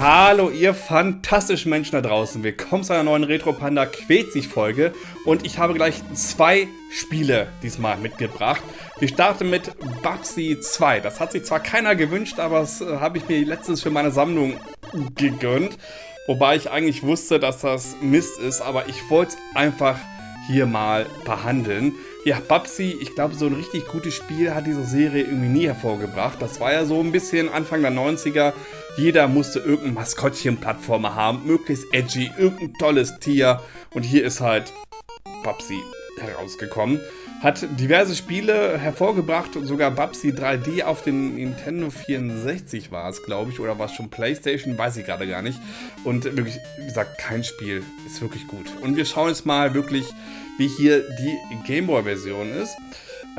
Hallo ihr fantastischen Menschen da draußen, willkommen zu einer neuen Retro Panda Quetzig Folge und ich habe gleich zwei Spiele diesmal mitgebracht. Wir starten mit Babsy 2, das hat sich zwar keiner gewünscht, aber das äh, habe ich mir letztens für meine Sammlung gegönnt. Wobei ich eigentlich wusste, dass das Mist ist, aber ich wollte es einfach hier mal behandeln. Ja, Babsy, ich glaube, so ein richtig gutes Spiel hat diese Serie irgendwie nie hervorgebracht. Das war ja so ein bisschen Anfang der 90er. Jeder musste irgendein Maskottchen-Plattformer haben, möglichst edgy, irgendein tolles Tier. Und hier ist halt Babsy herausgekommen. Hat diverse Spiele hervorgebracht und sogar Babsy 3D auf den Nintendo 64 war es, glaube ich, oder war es schon Playstation, weiß ich gerade gar nicht. Und wirklich, wie gesagt, kein Spiel ist wirklich gut. Und wir schauen jetzt mal wirklich, wie hier die Gameboy-Version ist.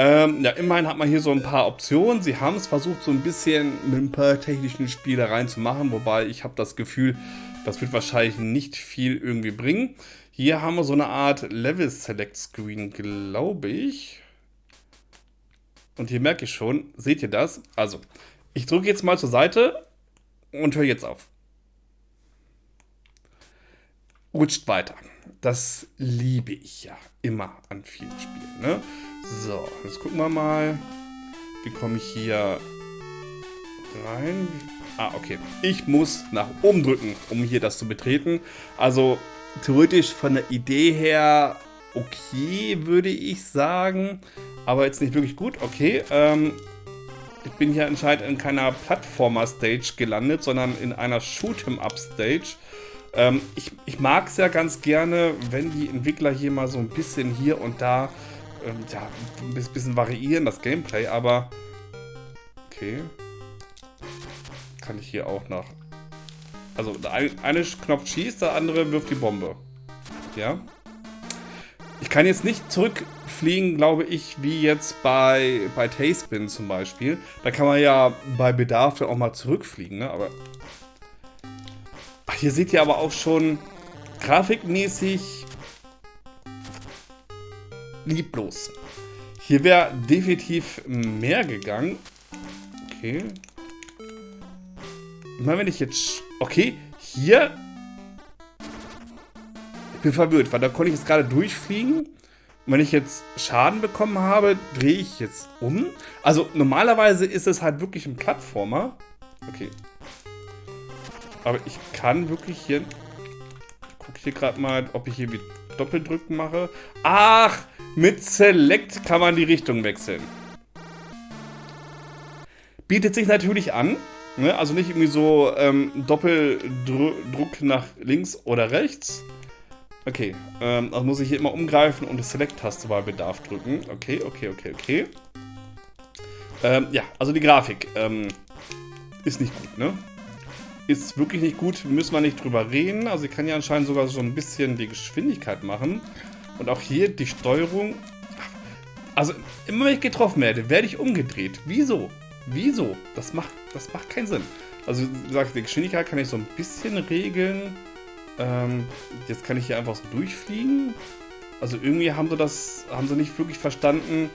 Ähm, ja, immerhin hat man hier so ein paar Optionen. Sie haben es versucht, so ein bisschen mit ein paar technischen Spielereien zu machen, wobei ich habe das Gefühl, das wird wahrscheinlich nicht viel irgendwie bringen. Hier haben wir so eine Art Level Select Screen, glaube ich. Und hier merke ich schon, seht ihr das? Also, ich drücke jetzt mal zur Seite und höre jetzt auf. Rutscht weiter. Das liebe ich ja immer an vielen Spielen. Ne? So, jetzt gucken wir mal. Wie komme ich hier rein? Ah, okay. Ich muss nach oben drücken, um hier das zu betreten. Also theoretisch von der Idee her okay, würde ich sagen. Aber jetzt nicht wirklich gut. Okay, ähm, ich bin hier anscheinend in keiner Plattformer-Stage gelandet, sondern in einer Shoot'em-Up-Stage. Ähm, ich ich mag es ja ganz gerne, wenn die Entwickler hier mal so ein bisschen hier und da ähm, ja, ein bisschen variieren, das Gameplay, aber okay. Kann ich hier auch noch also der eine Knopf schießt, der andere wirft die Bombe. Ja. Ich kann jetzt nicht zurückfliegen, glaube ich, wie jetzt bei, bei Tailspin zum Beispiel. Da kann man ja bei Bedarf auch mal zurückfliegen, ne? Aber. Ach, hier seht ihr aber auch schon grafikmäßig lieblos. Hier wäre definitiv mehr gegangen. Okay. Meine, wenn ich jetzt Okay, hier... Ich bin verwirrt, weil da konnte ich jetzt gerade durchfliegen. Und wenn ich jetzt Schaden bekommen habe, drehe ich jetzt um. Also normalerweise ist es halt wirklich ein Plattformer. Okay. Aber ich kann wirklich hier... Ich gucke hier gerade mal, ob ich hier wie Doppeldrücken mache. Ach, mit Select kann man die Richtung wechseln. Bietet sich natürlich an. Ne? Also nicht irgendwie so ähm, Doppeldruck nach links oder rechts. Okay, ähm, also muss ich hier immer umgreifen und die Select-Taste bei Bedarf drücken. Okay, okay, okay, okay. Ähm, ja, also die Grafik ähm, ist nicht gut, ne? Ist wirklich nicht gut, müssen wir nicht drüber reden. Also ich kann ja anscheinend sogar so ein bisschen die Geschwindigkeit machen. Und auch hier die Steuerung. Also immer wenn ich getroffen werde, werde ich umgedreht. Wieso? Wieso? Das macht, das macht keinen Sinn. Also, wie gesagt, die Geschwindigkeit kann ich so ein bisschen regeln. Ähm, jetzt kann ich hier einfach so durchfliegen. Also irgendwie haben sie das, haben sie nicht wirklich verstanden,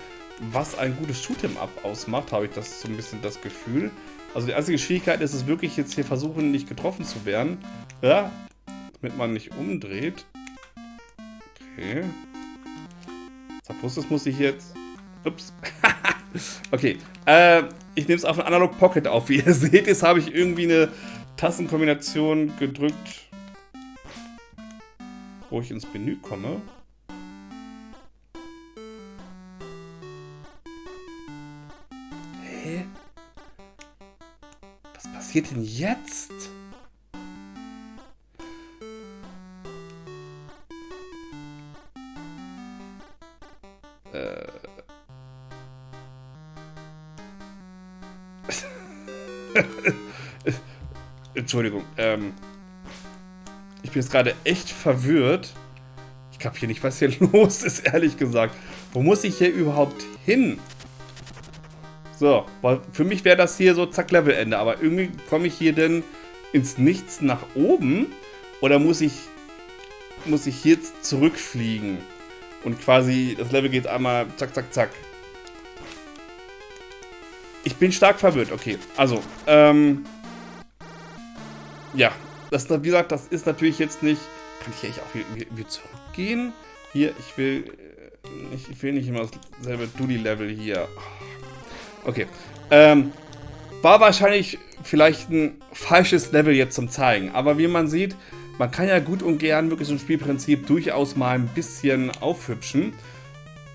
was ein gutes Shoot'em-up ausmacht, habe ich das so ein bisschen das Gefühl. Also die einzige Schwierigkeit ist es wirklich jetzt hier versuchen, nicht getroffen zu werden. Ja, damit man nicht umdreht. Okay. Suppose, muss ich jetzt... Ups. okay. Äh, ich nehme es auf ein Analog Pocket auf. Wie ihr seht, jetzt habe ich irgendwie eine Tastenkombination gedrückt, wo ich ins Menü komme. Passiert denn jetzt? Entschuldigung. Ähm, ich bin jetzt gerade echt verwirrt. Ich kapiere nicht, was hier los ist, ehrlich gesagt. Wo muss ich hier überhaupt hin? So, weil für mich wäre das hier so zack Levelende. Aber irgendwie komme ich hier denn ins Nichts nach oben? Oder muss ich, muss ich jetzt zurückfliegen? Und quasi, das Level geht einmal zack, zack, zack. Ich bin stark verwirrt, okay. Also, ähm... ja, das, wie gesagt, das ist natürlich jetzt nicht... Kann ich hier echt auch wieder, zurückgehen? Hier, ich will... äh, Ich will nicht immer dasselbe Dulli-Level hier. Okay. Ähm, war wahrscheinlich vielleicht ein falsches Level jetzt zum Zeigen. Aber wie man sieht, man kann ja gut und gern wirklich so ein Spielprinzip durchaus mal ein bisschen aufhübschen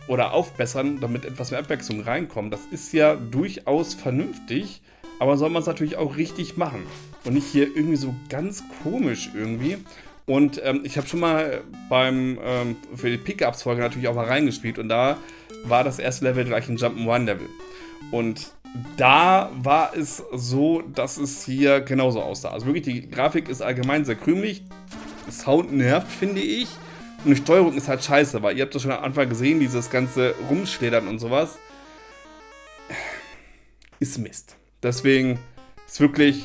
oder aufbessern, damit etwas mehr Abwechslung reinkommt. Das ist ja durchaus vernünftig, aber soll man es natürlich auch richtig machen. Und nicht hier irgendwie so ganz komisch irgendwie. Und ähm, ich habe schon mal beim ähm, für die Pickups-Folge natürlich auch mal reingespielt und da war das erste Level gleich ein Jump'n'Run-Level. Und da war es so, dass es hier genauso aussah. Also wirklich, die Grafik ist allgemein sehr krümelig. Sound nervt, finde ich. Und die Steuerung ist halt scheiße, weil ihr habt das schon am Anfang gesehen, dieses ganze Rumschledern und sowas. Ist Mist. Deswegen ist wirklich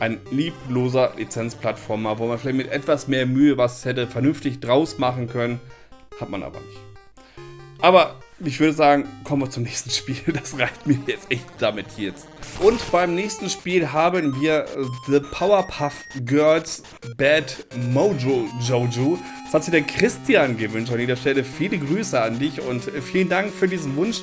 ein liebloser Lizenzplattformer, wo man vielleicht mit etwas mehr Mühe was hätte vernünftig draus machen können. Hat man aber nicht. Aber ich würde sagen, kommen wir zum nächsten Spiel. Das reicht mir jetzt echt damit jetzt. Und beim nächsten Spiel haben wir The Powerpuff Girls Bad Mojo Jojo. Das hat sich der Christian gewünscht. An dieser Stelle viele Grüße an dich und vielen Dank für diesen Wunsch.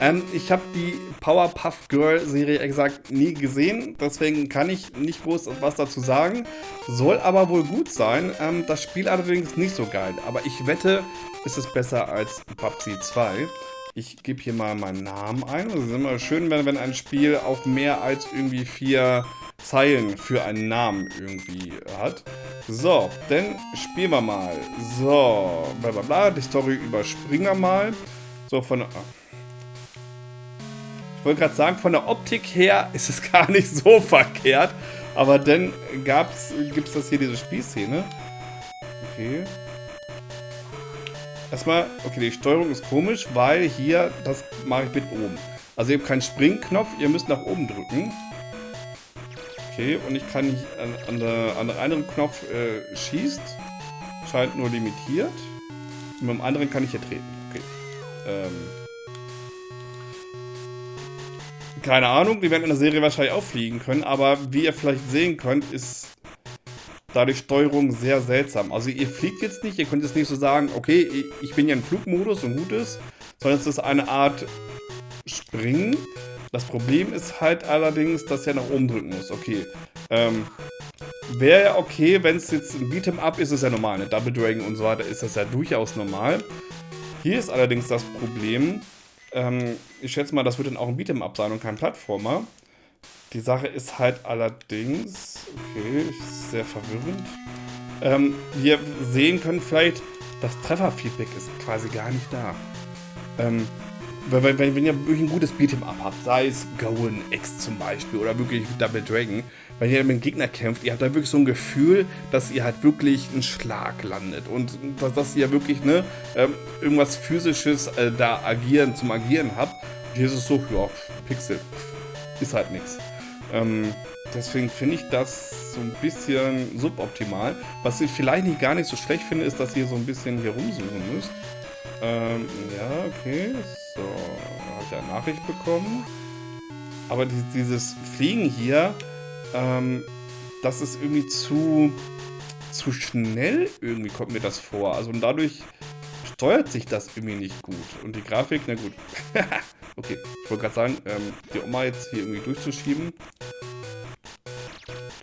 Ähm, ich habe die Powerpuff Girl Serie exakt nie gesehen, deswegen kann ich nicht groß was dazu sagen. Soll aber wohl gut sein. Ähm, das Spiel allerdings nicht so geil, aber ich wette, ist es besser als PUBG 2. Ich gebe hier mal meinen Namen ein. Es ist immer schön, wenn, wenn ein Spiel auch mehr als irgendwie vier Zeilen für einen Namen irgendwie hat. So, dann spielen wir mal. So, bla bla bla. Die Story überspringen wir mal. So, von... Ich wollte gerade sagen, von der Optik her ist es gar nicht so verkehrt. Aber dann gibt es das hier, diese Spielszene. Okay. Erstmal, okay, die Steuerung ist komisch, weil hier, das mache ich mit oben. Also ihr habt keinen Springknopf, ihr müsst nach oben drücken. Okay, und ich kann an, an, der, an der einen Knopf äh, schießt. Scheint nur limitiert. Und mit dem anderen kann ich hier treten. Okay. Ähm. Keine Ahnung, die werden in der Serie wahrscheinlich auch fliegen können, aber wie ihr vielleicht sehen könnt, ist da die Steuerung sehr seltsam. Also ihr fliegt jetzt nicht, ihr könnt jetzt nicht so sagen, okay, ich bin ja im Flugmodus und gut ist, sondern es ist eine Art Springen. Das Problem ist halt allerdings, dass ihr nach oben drücken muss. Okay, ähm, wäre ja okay, wenn es jetzt ein Beat'em Up ist, ist ja normal. Eine Double Dragon und so weiter ist das ja durchaus normal. Hier ist allerdings das Problem, ähm, ich schätze mal, das wird dann auch ein Beat'em Up sein und kein Plattformer. Die Sache ist halt allerdings, okay, sehr verwirrend. Ähm, wir sehen können vielleicht, das Trefferfeedback ist quasi gar nicht da. Ähm, wenn, wenn, wenn ihr wirklich ein gutes Beat'em Up habt, sei es Goen X zum Beispiel oder wirklich Double Dragon, wenn ihr mit dem Gegner kämpft, ihr habt da wirklich so ein Gefühl, dass ihr halt wirklich einen Schlag landet und dass, dass ihr wirklich ne, ähm, irgendwas Physisches äh, da agieren, zum Agieren habt. Hier ist es so, ja, Pixel, ist halt nichts. Ähm, deswegen finde ich das so ein bisschen suboptimal. Was ich vielleicht nicht gar nicht so schlecht finde, ist, dass ihr so ein bisschen hier rumsuchen müsst. Ähm, ja, okay. So, habe ich eine Nachricht bekommen. Aber die, dieses Fliegen hier, ähm, das ist irgendwie zu, zu schnell irgendwie kommt mir das vor. Also und dadurch steuert sich das irgendwie nicht gut. Und die Grafik, na gut. okay, ich wollte gerade sagen, ähm, die Oma jetzt hier irgendwie durchzuschieben.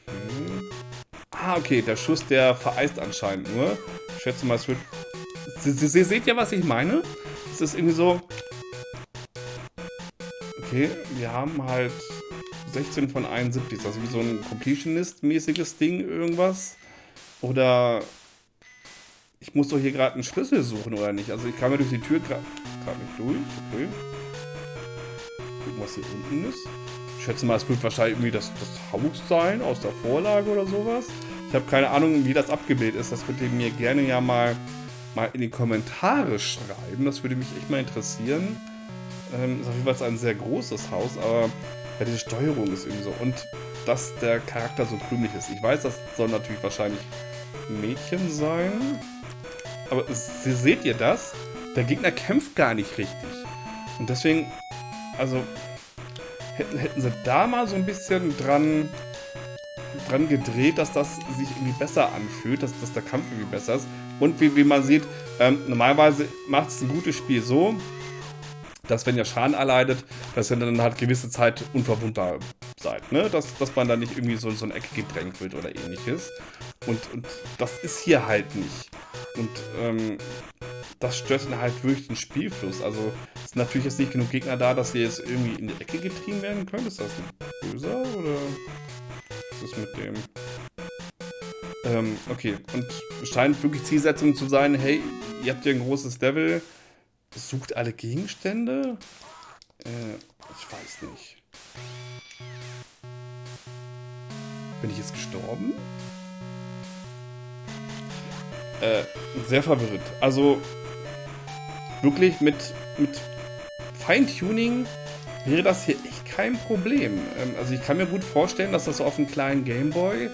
Okay. Ah, okay, der Schuss, der vereist anscheinend nur. Ich schätze mal, es wird... Sie seht ja, was ich meine? Es ist irgendwie so... Okay, wir haben halt 16 von 71. Ist das wie so ein Completionist-mäßiges Ding, irgendwas? Oder ich muss doch hier gerade einen Schlüssel suchen, oder nicht? Also ich kam ja durch die Tür gerade nicht durch. Okay. Gucken, was hier unten ist. Ich schätze mal, es wird wahrscheinlich irgendwie das, das Haus sein aus der Vorlage oder sowas. Ich habe keine Ahnung, wie das abgebildet ist. Das könnt ihr mir gerne ja mal, mal in die Kommentare schreiben. Das würde mich echt mal interessieren. Ähm, ist auf jeden Fall ein sehr großes Haus, aber ja, diese Steuerung ist irgendwie so. Und dass der Charakter so krümelig ist. Ich weiß, das soll natürlich wahrscheinlich Mädchen sein. Aber seht ihr das? Der Gegner kämpft gar nicht richtig. Und deswegen, also, hätten, hätten sie da mal so ein bisschen dran, dran gedreht, dass das sich irgendwie besser anfühlt, dass, dass der Kampf irgendwie besser ist. Und wie, wie man sieht, ähm, normalerweise macht es ein gutes Spiel so, dass wenn ihr Schaden erleidet, dass ihr dann halt gewisse Zeit unverwundbar seid. Ne? Dass, dass man da nicht irgendwie so in so eine Ecke gedrängt wird oder ähnliches. Und, und das ist hier halt nicht. Und ähm, das stört dann halt wirklich den Spielfluss. Also es sind natürlich jetzt nicht genug Gegner da, dass ihr jetzt irgendwie in die Ecke getrieben werden könnt. Ist das böser oder ist mit dem? Ähm, okay, und scheint wirklich Zielsetzung zu sein, hey, ihr habt hier ein großes Level, sucht alle Gegenstände? Äh, ich weiß nicht. Bin ich jetzt gestorben? Äh, sehr verwirrt. Also, wirklich mit, mit Feintuning wäre das hier echt kein Problem. Ähm, also ich kann mir gut vorstellen, dass das auf einem kleinen Gameboy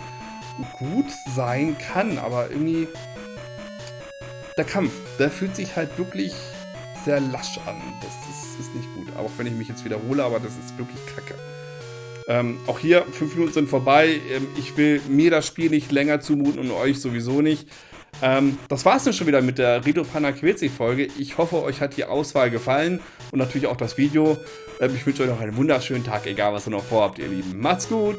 gut sein kann, aber irgendwie der Kampf, der fühlt sich halt wirklich sehr lasch an. Das ist, ist nicht gut, auch wenn ich mich jetzt wiederhole, aber das ist wirklich kacke. Ähm, auch hier, fünf Minuten sind vorbei. Ähm, ich will mir das Spiel nicht länger zumuten und euch sowieso nicht. Ähm, das war's dann schon wieder mit der Rito Panna Folge. Ich hoffe, euch hat die Auswahl gefallen und natürlich auch das Video. Ähm, ich wünsche euch noch einen wunderschönen Tag, egal was ihr noch vorhabt, ihr Lieben. Macht's gut!